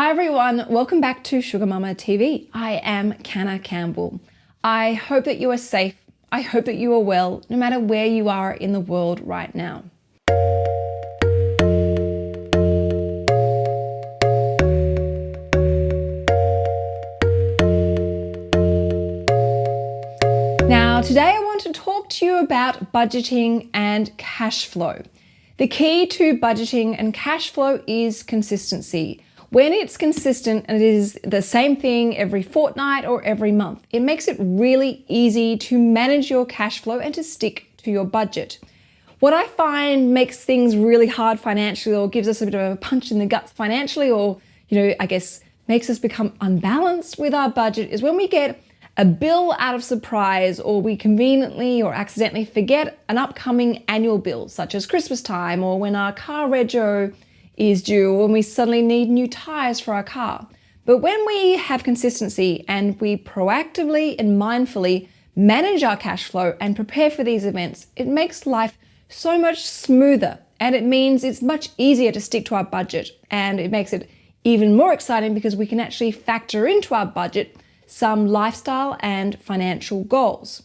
Hi everyone, welcome back to Sugar Mamma TV. I am Canna Campbell. I hope that you are safe. I hope that you are well, no matter where you are in the world right now. Now, today I want to talk to you about budgeting and cash flow. The key to budgeting and cash flow is consistency. When it's consistent and it is the same thing every fortnight or every month, it makes it really easy to manage your cash flow and to stick to your budget. What I find makes things really hard financially or gives us a bit of a punch in the guts financially or, you know, I guess makes us become unbalanced with our budget is when we get a bill out of surprise or we conveniently or accidentally forget an upcoming annual bill such as Christmas time or when our car rego is due when we suddenly need new tires for our car. But when we have consistency and we proactively and mindfully manage our cash flow and prepare for these events, it makes life so much smoother and it means it's much easier to stick to our budget and it makes it even more exciting because we can actually factor into our budget some lifestyle and financial goals.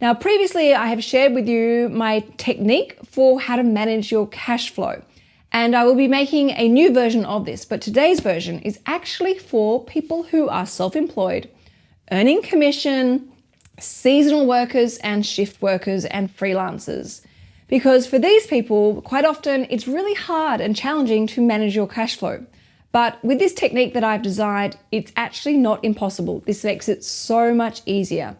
Now, previously I have shared with you my technique for how to manage your cash flow. And I will be making a new version of this, but today's version is actually for people who are self-employed, earning commission, seasonal workers and shift workers and freelancers. Because for these people, quite often it's really hard and challenging to manage your cash flow. But with this technique that I've designed, it's actually not impossible. This makes it so much easier.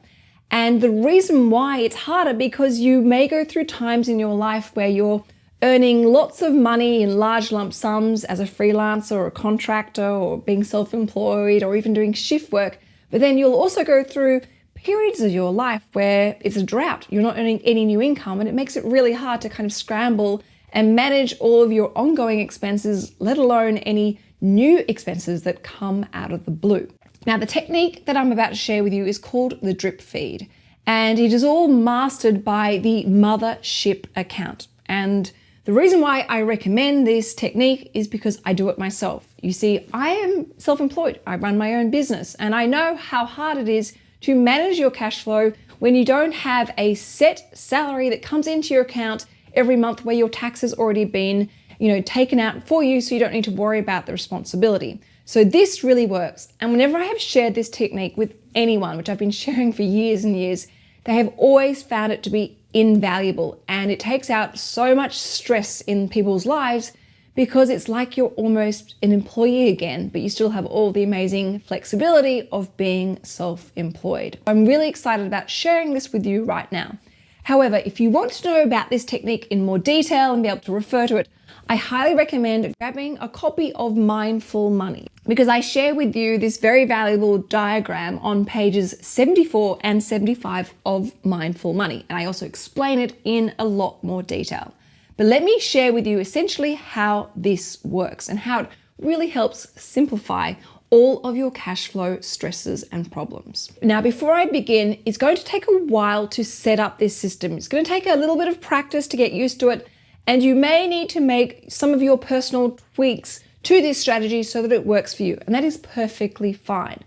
And the reason why it's harder because you may go through times in your life where you're earning lots of money in large lump sums as a freelancer or a contractor or being self-employed or even doing shift work. But then you'll also go through periods of your life where it's a drought. You're not earning any new income and it makes it really hard to kind of scramble and manage all of your ongoing expenses, let alone any new expenses that come out of the blue. Now, the technique that I'm about to share with you is called the drip feed, and it is all mastered by the mothership account. And the reason why I recommend this technique is because I do it myself. You see, I am self-employed. I run my own business and I know how hard it is to manage your cash flow when you don't have a set salary that comes into your account every month where your tax has already been you know, taken out for you so you don't need to worry about the responsibility. So this really works. And whenever I have shared this technique with anyone, which I've been sharing for years and years, they have always found it to be invaluable and it takes out so much stress in people's lives because it's like you're almost an employee again, but you still have all the amazing flexibility of being self-employed. I'm really excited about sharing this with you right now. However, if you want to know about this technique in more detail and be able to refer to it, I highly recommend grabbing a copy of Mindful Money because I share with you this very valuable diagram on pages 74 and 75 of Mindful Money. And I also explain it in a lot more detail. But let me share with you essentially how this works and how it really helps simplify all of your cash flow stresses and problems. Now, before I begin, it's going to take a while to set up this system. It's going to take a little bit of practice to get used to it and you may need to make some of your personal tweaks to this strategy so that it works for you. And that is perfectly fine.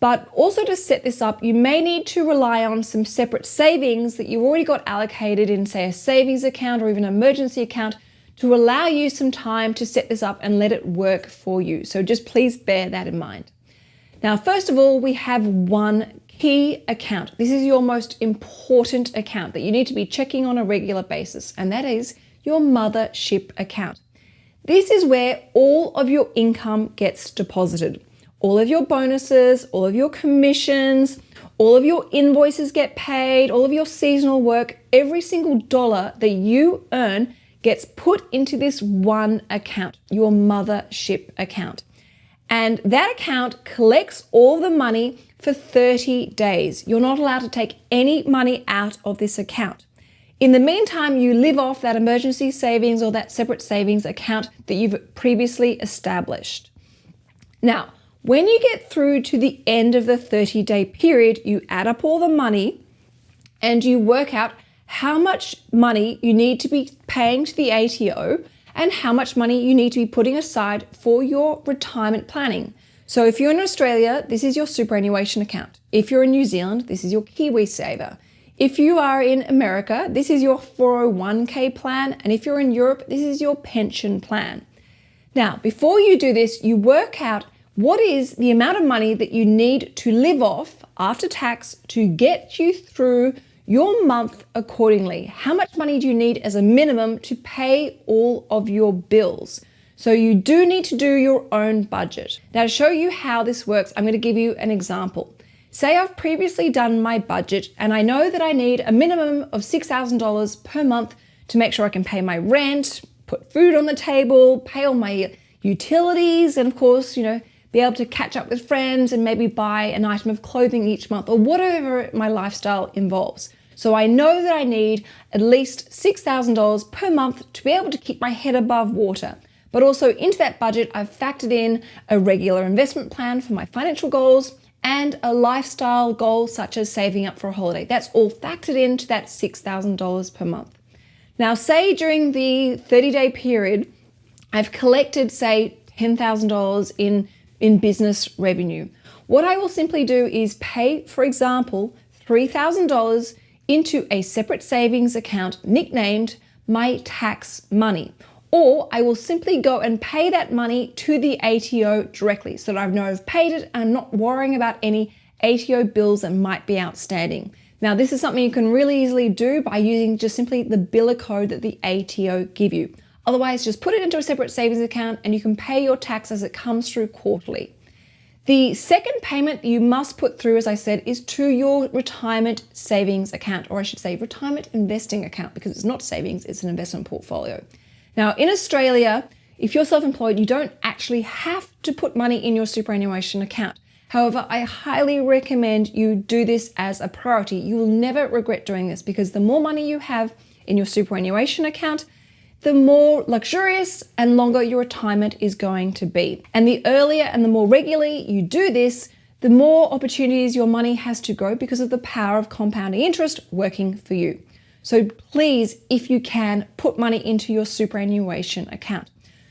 But also to set this up, you may need to rely on some separate savings that you've already got allocated in say a savings account or even an emergency account to allow you some time to set this up and let it work for you. So just please bear that in mind. Now, first of all, we have one key account. This is your most important account that you need to be checking on a regular basis, and that is your mothership account. This is where all of your income gets deposited. All of your bonuses, all of your commissions, all of your invoices get paid, all of your seasonal work, every single dollar that you earn gets put into this one account, your mothership account. And that account collects all the money for 30 days. You're not allowed to take any money out of this account. In the meantime, you live off that emergency savings or that separate savings account that you've previously established. Now, when you get through to the end of the 30 day period, you add up all the money and you work out how much money you need to be paying to the ATO and how much money you need to be putting aside for your retirement planning. So if you're in Australia, this is your superannuation account. If you're in New Zealand, this is your KiwiSaver. If you are in America, this is your 401k plan. And if you're in Europe, this is your pension plan. Now, before you do this, you work out what is the amount of money that you need to live off after tax to get you through your month accordingly. How much money do you need as a minimum to pay all of your bills? So you do need to do your own budget. Now to show you how this works, I'm going to give you an example. Say I've previously done my budget and I know that I need a minimum of $6,000 per month to make sure I can pay my rent, put food on the table, pay all my utilities, and of course, you know, be able to catch up with friends and maybe buy an item of clothing each month or whatever my lifestyle involves. So I know that I need at least $6,000 per month to be able to keep my head above water. But also into that budget, I've factored in a regular investment plan for my financial goals and a lifestyle goal such as saving up for a holiday. That's all factored into that $6,000 per month. Now, say during the 30 day period, I've collected, say, $10,000 in in business revenue. What I will simply do is pay, for example, $3,000 into a separate savings account nicknamed my tax money. Or I will simply go and pay that money to the ATO directly so that I know I've paid it and I'm not worrying about any ATO bills that might be outstanding. Now, this is something you can really easily do by using just simply the biller code that the ATO give you. Otherwise, just put it into a separate savings account and you can pay your tax as it comes through quarterly. The second payment you must put through, as I said, is to your retirement savings account, or I should say retirement investing account, because it's not savings, it's an investment portfolio. Now, in Australia, if you're self-employed, you don't actually have to put money in your superannuation account. However, I highly recommend you do this as a priority. You will never regret doing this because the more money you have in your superannuation account, the more luxurious and longer your retirement is going to be. And the earlier and the more regularly you do this, the more opportunities your money has to grow because of the power of compounding interest working for you. So please, if you can, put money into your superannuation account.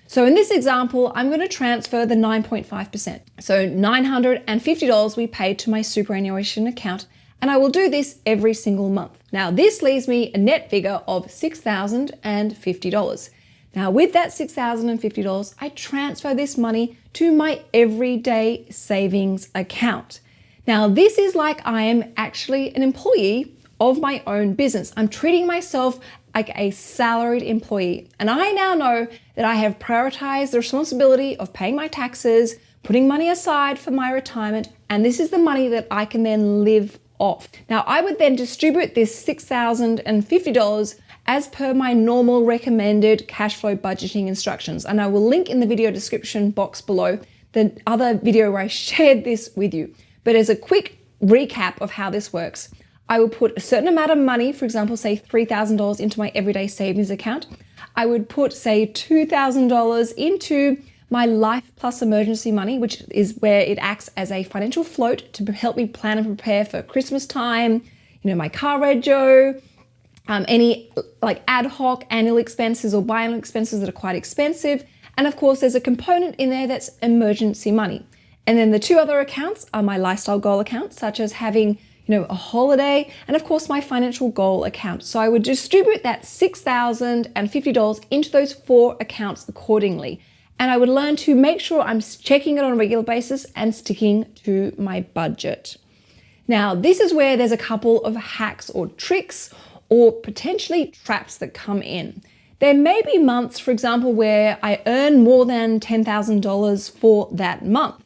So in this example, I'm going to transfer the 9.5%. So $950 we paid to my superannuation account and I will do this every single month. Now this leaves me a net figure of $6,050. Now with that $6,050, I transfer this money to my everyday savings account. Now this is like I am actually an employee of my own business. I'm treating myself like a salaried employee. And I now know that I have prioritized the responsibility of paying my taxes, putting money aside for my retirement, and this is the money that I can then live off. Now I would then distribute this $6,050 as per my normal recommended cash flow budgeting instructions. And I will link in the video description box below the other video where I shared this with you. But as a quick recap of how this works, I will put a certain amount of money, for example, say $3,000 into my everyday savings account. I would put say $2,000 into my Life Plus emergency money, which is where it acts as a financial float to help me plan and prepare for Christmas time, you know, my car rego, um, any like ad hoc annual expenses or biannual expenses that are quite expensive. And of course, there's a component in there that's emergency money. And then the two other accounts are my lifestyle goal accounts, such as having you know, a holiday, and of course my financial goal account. So I would distribute that $6,050 into those four accounts accordingly and I would learn to make sure I'm checking it on a regular basis and sticking to my budget. Now, this is where there's a couple of hacks or tricks or potentially traps that come in. There may be months, for example, where I earn more than $10,000 for that month.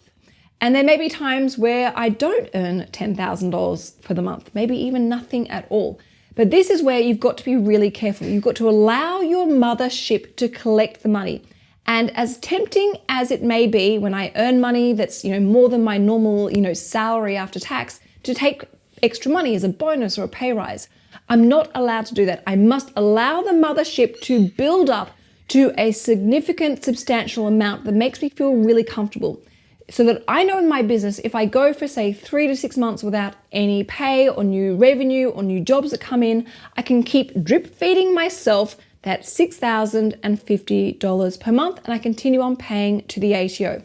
And there may be times where I don't earn $10,000 for the month, maybe even nothing at all. But this is where you've got to be really careful. You've got to allow your mothership to collect the money. And as tempting as it may be when I earn money that's, you know, more than my normal, you know, salary after tax to take extra money as a bonus or a pay rise, I'm not allowed to do that. I must allow the mothership to build up to a significant, substantial amount that makes me feel really comfortable. So that I know in my business, if I go for say three to six months without any pay or new revenue or new jobs that come in, I can keep drip feeding myself that $6,050 per month, and I continue on paying to the ATO.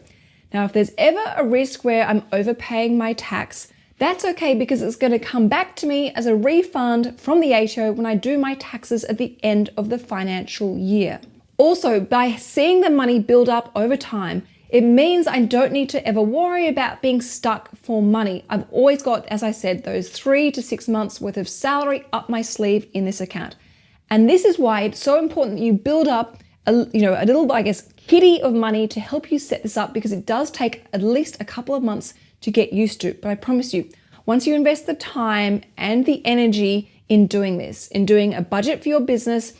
Now, if there's ever a risk where I'm overpaying my tax, that's okay because it's going to come back to me as a refund from the ATO when I do my taxes at the end of the financial year. Also, by seeing the money build up over time, it means I don't need to ever worry about being stuck for money. I've always got, as I said, those three to six months worth of salary up my sleeve in this account. And this is why it's so important that you build up a, you know, a little, I guess, kitty of money to help you set this up because it does take at least a couple of months to get used to. But I promise you, once you invest the time and the energy in doing this, in doing a budget for your business,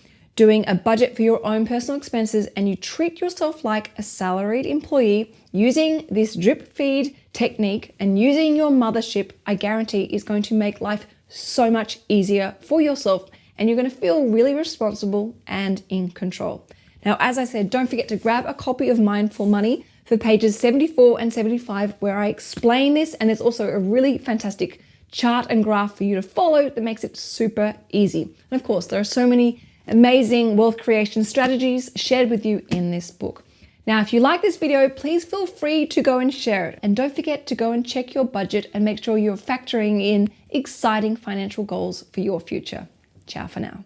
doing a budget for your own personal expenses, and you treat yourself like a salaried employee using this drip feed technique and using your mothership, I guarantee is going to make life so much easier for yourself and you're going to feel really responsible and in control. Now, as I said, don't forget to grab a copy of Mindful Money for pages 74 and 75 where I explain this and there's also a really fantastic chart and graph for you to follow that makes it super easy. And of course, there are so many amazing wealth creation strategies shared with you in this book. Now, if you like this video, please feel free to go and share it. And don't forget to go and check your budget and make sure you're factoring in exciting financial goals for your future. Ciao for now.